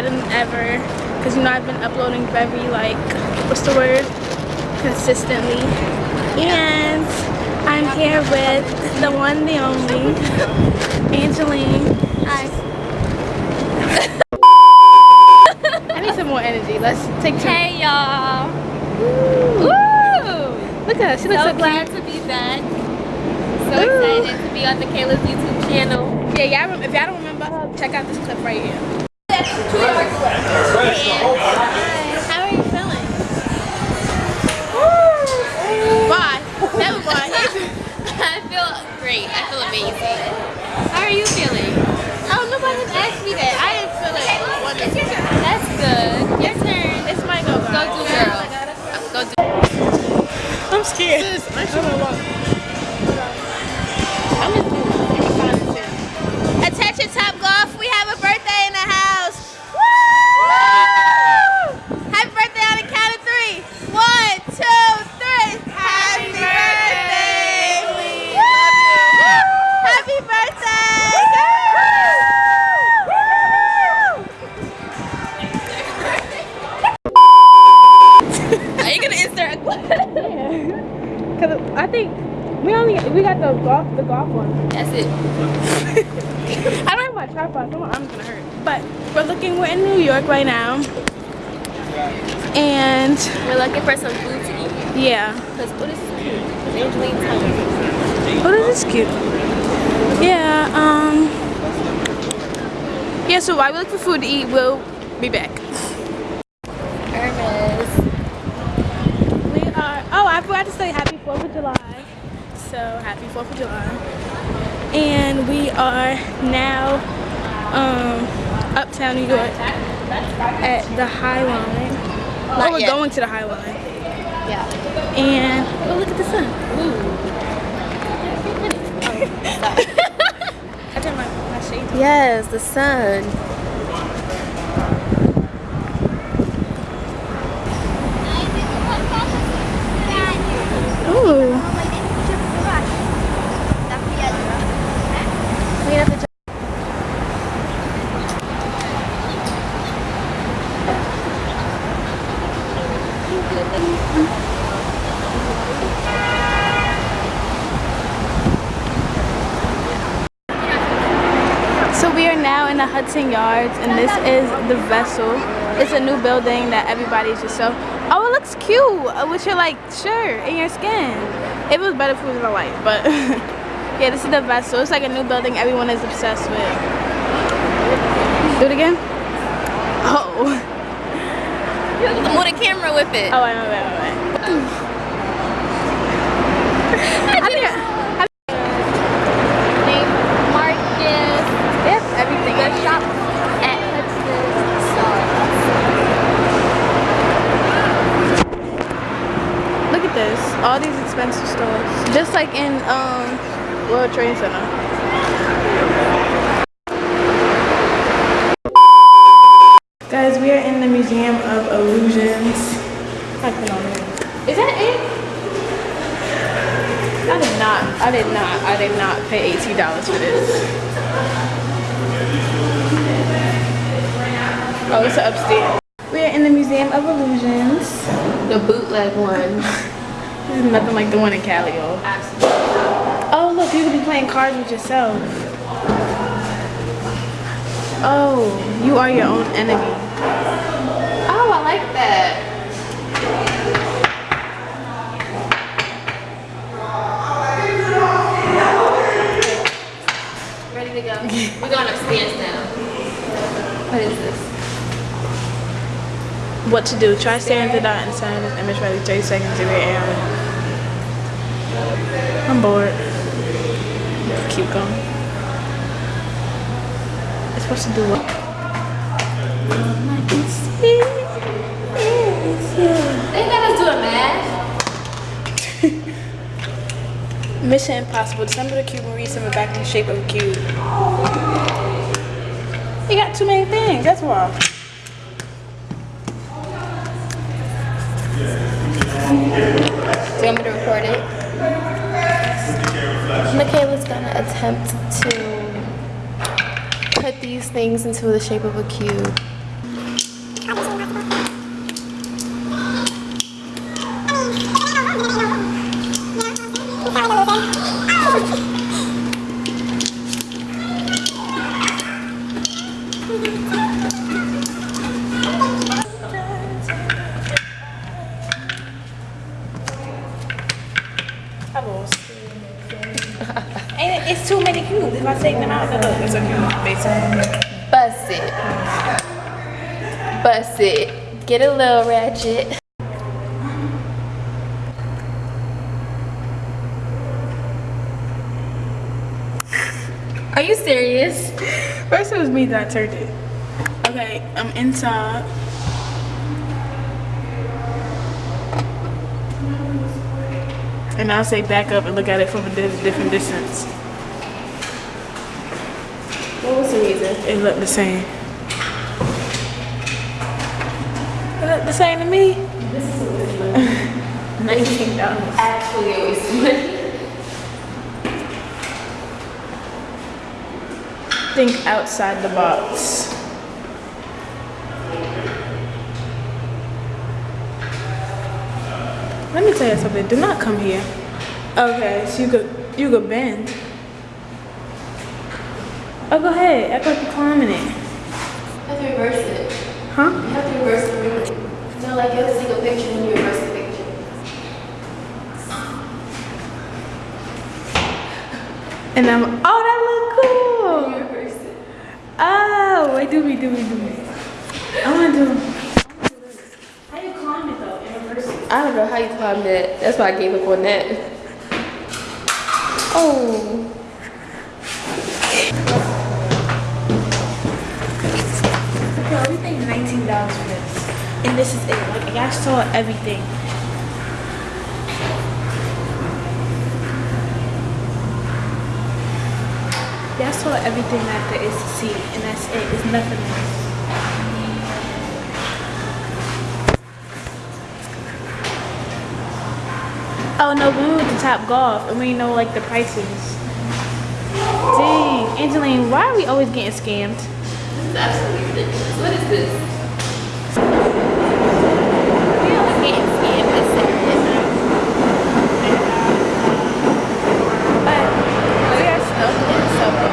better than ever. Because, you know, I've been uploading very, like, what's the word? Consistently. And I'm here with the one, the only, Angeline. Hi. I need some more energy. Let's take two. Hey y'all. Look at her. She looks So so glad to be back. So Ooh. excited to be on the Kayla's YouTube channel. Yeah, y'all, if y'all don't remember her, check out this clip right here. How are you feeling? Bye. Never mind. I feel great. I feel amazing. How are you feeling? oh, nobody asked me that. I didn't feel it. Wonderful. That's good. Your turn. It's my go. Go do girl. Go. I'm scared. I'm we got the golf the golf one. That's it. I don't have my tripod, so my arm's gonna hurt. But we're looking. We're in New York right now, and We're looking for some food to eat. yeah. Cause what is cute? Angeline's hungry. Oh, this is cute. Yeah. Um. Yeah. So while we look for food to eat, we'll be back. Ernest. We are. Oh, I forgot to say Happy Fourth of July. So Happy Fourth of July. And we are now um uptown New York at the High Line. Not oh, we're yet. going to the High Line. Yeah. And oh, look at the sun. I turned my, my shade. Yes, the sun. Ooh. So we are now in the Hudson Yards, and this is the Vessel. It's a new building that everybody's just so. Oh, it looks cute uh, with your like shirt and your skin. It was better if it the light, but yeah, this is the Vessel. It's like a new building everyone is obsessed with. Do it again. Oh. Move the camera with it. Oh, wait, wait, wait, wait. wait. I think I, Name Marcus. have everything. The shop at Hudson Look at this. All these expensive stores. Just like in um World Trade Center. We are in the Museum of Illusions. I put on it. Is that it? I did not. I did not. I did not pay eighteen dollars for this. Oh, it's upstairs. We are in the Museum of Illusions. The bootleg one. This is nothing like the one in Cali. Oh, look, you could be playing cards with yourself. Oh, you are your own enemy. Oh, I like that. Ready to go. We're going upstairs now. What is this? What to do? Try staring at the dot and sign this image for at least 30 seconds if you're AI. I'm bored. Keep going. It's supposed to do what? Mission Impossible. Disassemble the cube and reassemble it back in the shape of a cube. You got too many things. That's why. Do you want me to record it? Michaela's gonna attempt to put these things into the shape of a cube. it's too many cubes. If I take them out, it's. Bust it. Bust it. Get a little ratchet. Are you serious? First it was me that turned it. Okay, I'm inside. And I'll say back up and look at it from a different distance. What was the reason? It looked the same. It looked the same to me. Nineteen dollars. Actually, a waste of money. Think outside the box. Let me tell you something. Do not come here. Okay, so you could you could bend. Oh, go ahead. Act like you're climbing it. You have to reverse it. Huh? You have to reverse the really. No, like you have to take a picture and you reverse the picture. And I'm. Oh, that look cool. You reverse it. Oh, wait, do me, do me, do me. I want to do. How you climb it though in reverse? I don't know how you climbed that. That's why I gave up on that. Oh. Yo, we paid nineteen dollars for this, and this is it. Like y'all saw everything. Y'all everything that there is to see, and that's it. It's nothing else. Oh no, we went to Top Golf, and we know like the prices. Dang, Angeline, why are we always getting scammed? This is absolutely ridiculous. What is this? We always getting scammed this Saturday. But we are stuck in Subway.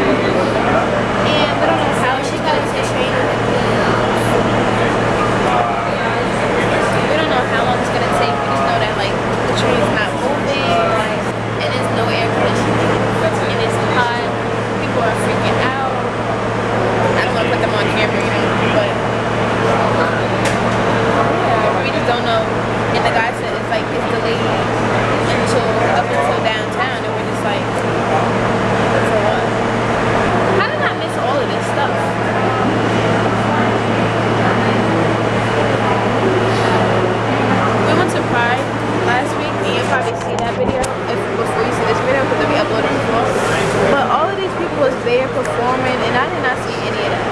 And we don't know how she got into the train. We don't know how long it's gonna take. We just know that like the train's not moving and there's no air conditioning. And it's hot. People are freaking out. I don't wanna put them on camera, you know, but yeah, we just don't know. And the guy said it's like it's delayed until up until downtown, and we're just like, for what? How did I miss all of this stuff? We went to Pride last week, and you'll probably see that video if, before you see this video because it'll be uploaded before. But all of these people was there performing, and I did not see any of that.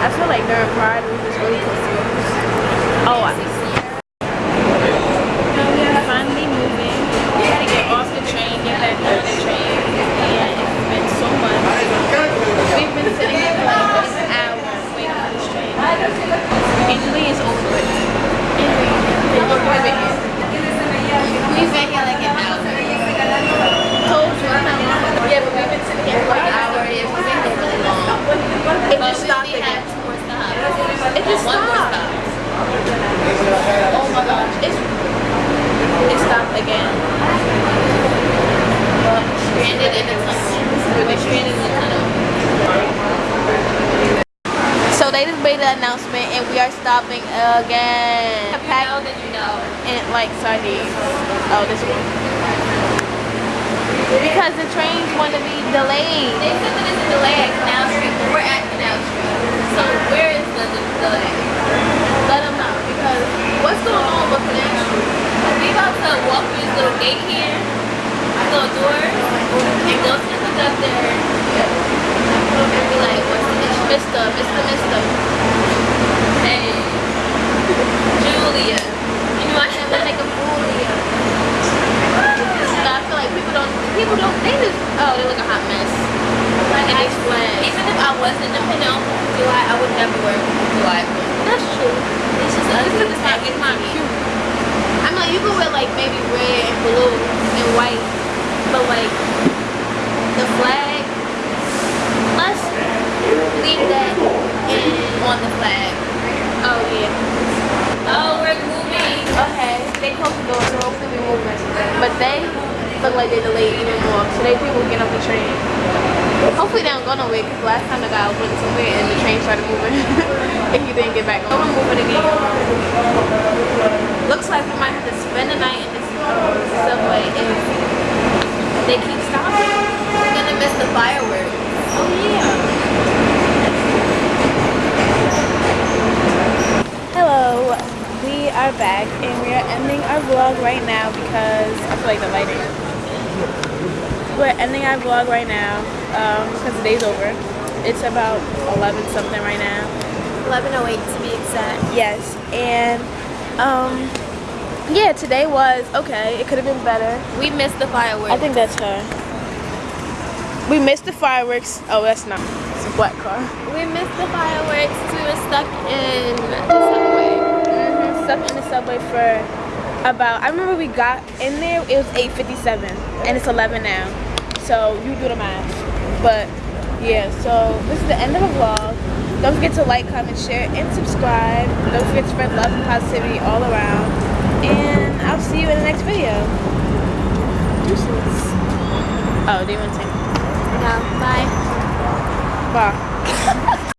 I feel like during Pride we was really confused. Oh, I no, we are finally moving. We had to get off the train, get back on the train, and it's been so much. We've been sitting here for like an hour waiting for this train. Angeline is over it. Angeline, we've been here. We've been here like an hour. Told you, I'm not lying. Yeah, but we've been sitting here for an hour. Yeah, we've been here really long. It But just we stopped only again. had two more stops. It just One more stop. Oh my gosh, it's it stopped again. But Stranded in the tunnel. Stranded in the tunnel. So they just made the announcement and we are stopping again. If you know, then you know. And like sardines. Oh, this one. Because the trains want to be delayed. They said that it's a delay at Canal Street, but we're at Canal Street. So where is Let them know because what's going on with We to walk through this little gate here, little door, and? Mister, Mister, Mister. Hey, Julia. You know I a. But I feel like people don't, people don't, they just, oh, they look a hot mess. Like And I, flat. even if I wasn't dependent on July, I would never wear July. That's true. It's just It's it's not, it's not cute. I mean, like, you could wear like maybe red and blue and white, but like the flag, let's leave that in on the flag. Oh yeah. Oh, we're moving. Okay. They closed the door, so hopefully we move next. But they look like they delayed even more. Today people get off the train. Hopefully they don't go nowhere because last time the guy went somewhere and the train started moving. and he didn't get back. I'm gonna move it again. Looks like we might have to spend the night in this uh, subway if they keep stopping. We're gonna miss the fireworks. Oh yeah. Hello, we are back and we are ending our vlog right now because I feel like the lighting. We're ending our vlog right now because the day's over. It's about 11 something right now. 11:08 to be exact. Yes, and um, yeah, today was okay. It could have been better. We missed the fireworks. I think that's her. We missed the fireworks. Oh, that's not. It's a black car. we missed the fireworks. We were stuck in the subway. hmm Stuck in the subway for about. I remember we got in there. It was 8:57, and it's 11 now. So you do the math. But yeah, so this is the end of the vlog. Don't forget to like, comment, share, and subscribe. Don't forget to spread love and positivity all around. And I'll see you in the next video. Deuces. Oh, do you want to say? No, bye. Bye.